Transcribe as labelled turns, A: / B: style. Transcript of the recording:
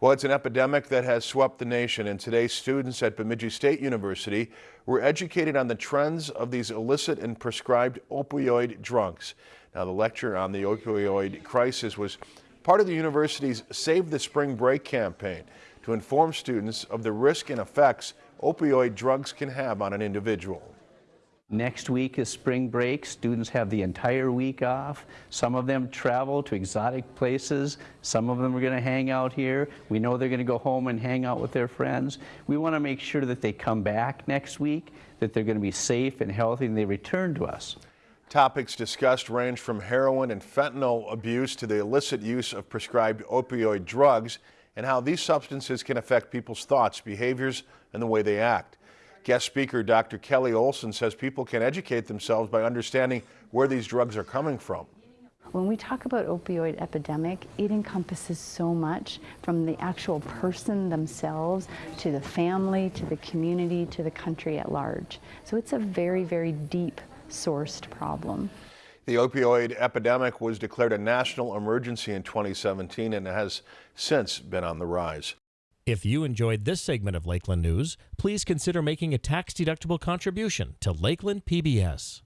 A: Well, it's an epidemic that has swept the nation, and today students at Bemidji State University were educated on the trends of these illicit and prescribed opioid drugs. Now, the lecture on the opioid crisis was part of the university's Save the Spring Break campaign to inform students of the risk and effects opioid drugs can have on an individual.
B: Next week is spring break. Students have the entire week off. Some of them travel to exotic places. Some of them are going to hang out here. We know they're going to go home and hang out with their friends. We want to make sure that they come back next week, that they're going to be safe and healthy, and they return to us.
A: Topics discussed range from heroin and fentanyl abuse to the illicit use of prescribed opioid drugs and how these substances can affect people's thoughts, behaviors, and the way they act. Guest speaker Dr. Kelly Olson says people can educate themselves by understanding where these drugs are coming from.
C: When we talk about opioid epidemic, it encompasses so much from the actual person themselves to the family, to the community, to the country at large. So it's a very, very deep sourced problem.
A: The opioid epidemic was declared a national emergency in 2017 and has since been on the rise.
D: If you enjoyed this segment of Lakeland News, please consider making a tax-deductible contribution to Lakeland PBS.